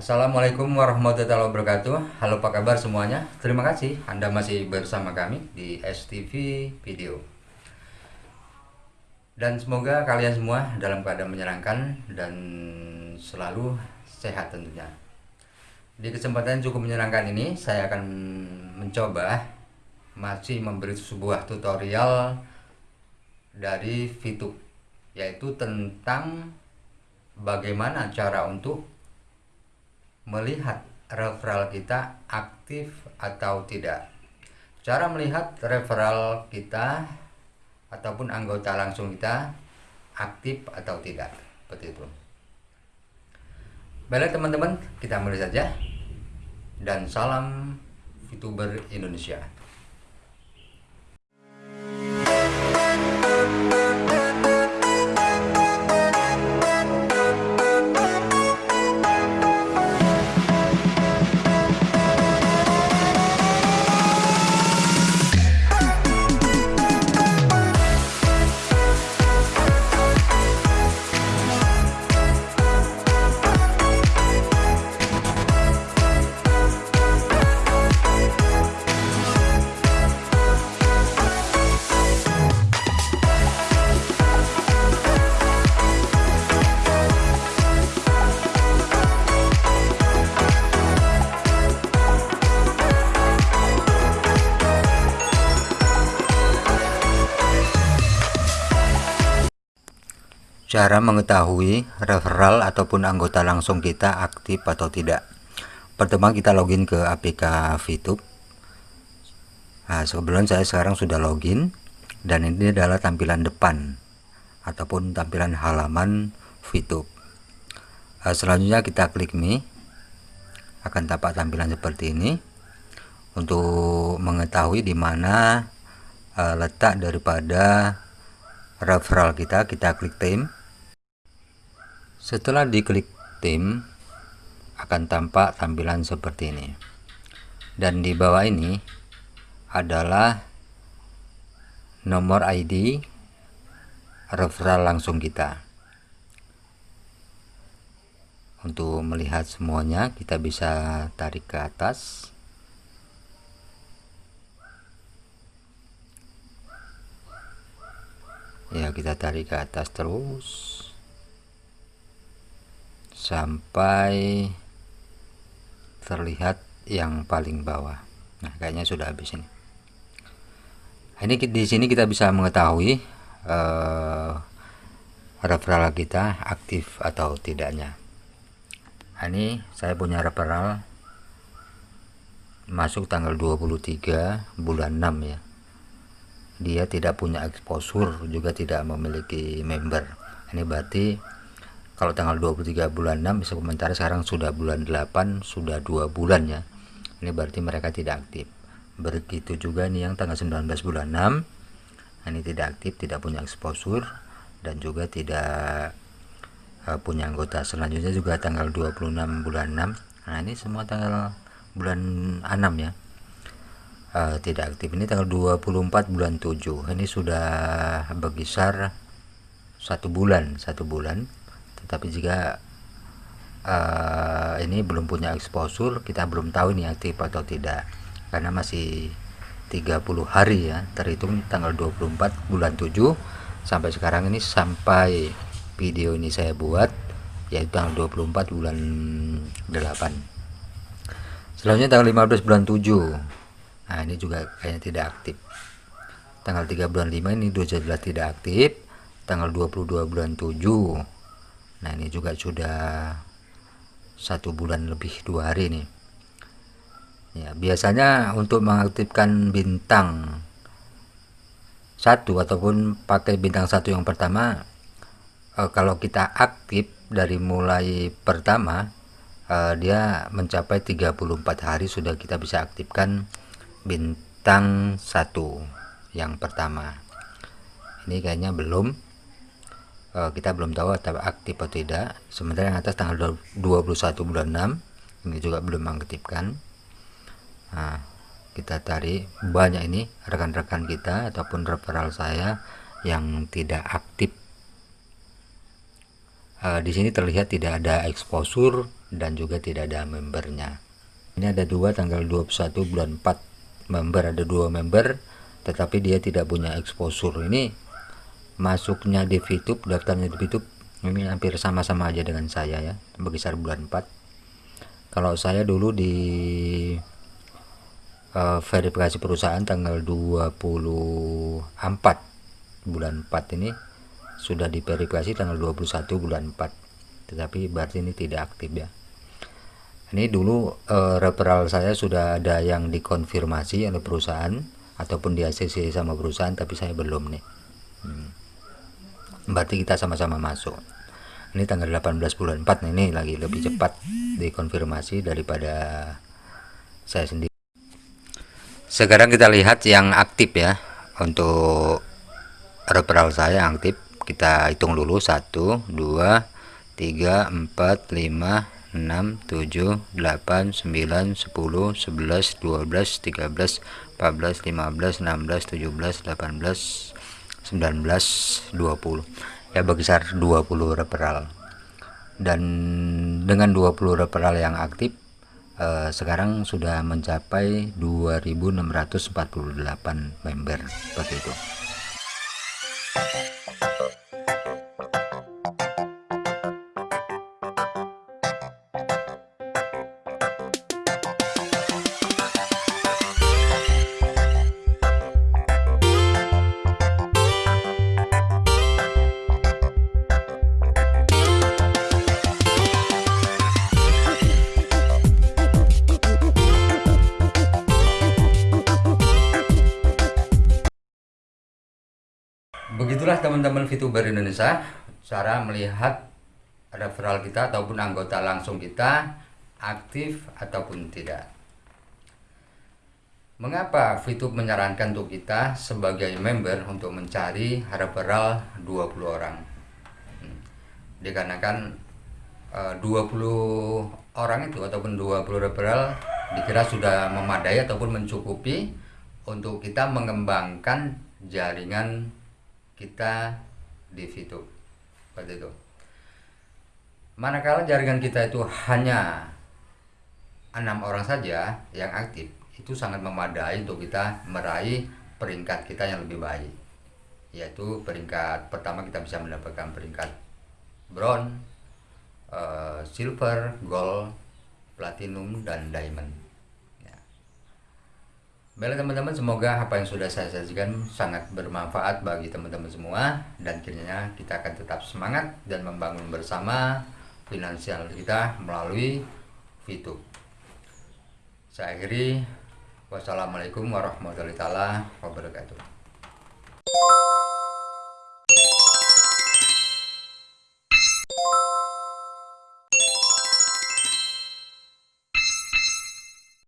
Assalamualaikum warahmatullahi wabarakatuh. Halo apa kabar semuanya? Terima kasih Anda masih bersama kami di STV Video. Dan semoga kalian semua dalam keadaan menyenangkan Dan selalu sehat tentunya. Di kesempatan cukup menyenangkan ini Saya akan mencoba Masih memberi sebuah tutorial Dari VTube Yaitu tentang Bagaimana cara untuk melihat referral kita aktif atau tidak. Cara melihat referral kita ataupun anggota langsung kita aktif atau tidak. Seperti itu. Baiklah teman-teman, kita mulai saja. Dan salam VTuber Indonesia. Cara mengetahui referral ataupun anggota langsung kita aktif atau tidak. Pertama kita login ke APK VTube. Nah, sebelum saya sekarang sudah login dan ini adalah tampilan depan ataupun tampilan halaman VTube. Nah, selanjutnya kita klik me akan tampak tampilan seperti ini untuk mengetahui di mana uh, letak daripada referral kita kita klik tim setelah diklik tim, akan tampak tampilan seperti ini. Dan di bawah ini adalah nomor ID referral langsung kita. Untuk melihat semuanya, kita bisa tarik ke atas. Ya, kita tarik ke atas terus sampai terlihat yang paling bawah. Nah kayaknya sudah habis ini. Ini di sini kita bisa mengetahui uh, referral kita aktif atau tidaknya. Nah, ini saya punya referral masuk tanggal 23 bulan 6 ya. Dia tidak punya exposure juga tidak memiliki member. Ini berarti kalau tanggal 23 bulan 6 bisa komentar sekarang sudah bulan 8 sudah dua bulan ya. Ini berarti mereka tidak aktif. Begitu juga nih yang tanggal 19 bulan 6 ini tidak aktif tidak punya exposure dan juga tidak uh, punya anggota. Selanjutnya juga tanggal 26 bulan 6 nah ini semua tanggal bulan 6 ya. Uh, tidak aktif. Ini tanggal 24 bulan 7 ini sudah berkisar satu bulan satu bulan tapi jika uh, ini belum punya exposure kita belum tahu ini aktif atau tidak. Karena masih 30 hari ya terhitung tanggal 24 bulan 7 sampai sekarang ini sampai video ini saya buat yaitu tanggal 24 bulan 8 selanjutnya tanggal 15 bulan 7 nah ini juga kayaknya tidak aktif. Tanggal 3 bulan 5 ini dua jelas tidak aktif. Tanggal 22 bulan 7 nah ini juga sudah satu bulan lebih dua hari nih. Ya biasanya untuk mengaktifkan bintang satu ataupun pakai bintang satu yang pertama eh, kalau kita aktif dari mulai pertama eh, dia mencapai 34 hari sudah kita bisa aktifkan bintang satu yang pertama. Ini kayaknya belum uh, kita belum tahu aktif atau tidak. Sementara yang atas tanggal 21 bulan 6 ini juga belum mengaktifkan. Nah, kita cari banyak ini rekan-rekan kita ataupun referral saya yang tidak aktif. Uh, di sini terlihat tidak ada exposure dan juga tidak ada membernya. Ini ada dua tanggal 21 bulan 4 member ada dua member tetapi dia tidak punya exposure. Ini masuknya di VTube daftarnya di VTube ini hampir sama-sama aja dengan saya ya berkisar bulan 4 kalau saya dulu di uh, verifikasi perusahaan tanggal 24 bulan 4 ini sudah diverifikasi tanggal 21 bulan 4 tetapi berarti ini tidak aktif ya. Ini dulu uh, referral saya sudah ada yang dikonfirmasi oleh perusahaan ataupun di ACC sama perusahaan tapi saya belum nih. Hmm. Berarti kita sama-sama masuk. Ini tanggal 18 bulan 4 nih, ini lagi lebih cepat dikonfirmasi daripada saya sendiri. Sekarang kita lihat yang aktif ya untuk referral saya yang aktif. Kita hitung dulu 1 2 3 4 5 6 7 8 9 10 11 12 13 14 15 16 17 18 19 20 ya berkisar 20 referral. Dan dengan 20 referral yang aktif eh, sekarang sudah mencapai 2648 member seperti itu teman-teman VTuber Indonesia cara melihat referral kita ataupun anggota langsung kita aktif ataupun tidak mengapa VTube menyarankan untuk kita sebagai member untuk mencari referral 20 orang hmm. dikarenakan e, 20 orang itu ataupun 20 referral dikira sudah memadai ataupun mencukupi untuk kita mengembangkan jaringan kita di situ. Seperti itu. Manakala jaringan kita itu hanya enam orang saja yang aktif itu sangat memadai untuk kita meraih peringkat kita yang lebih baik. Yaitu peringkat pertama kita bisa mendapatkan peringkat bronze, uh, silver, gold, platinum dan diamond Baiklah teman-teman, semoga apa yang sudah saya sajikan sangat bermanfaat bagi teman-teman semua dan kiranya kita akan tetap semangat dan membangun bersama finansial kita melalui VTube. Saya akhiri, wassalamualaikum warahmatullahi wabarakatuh.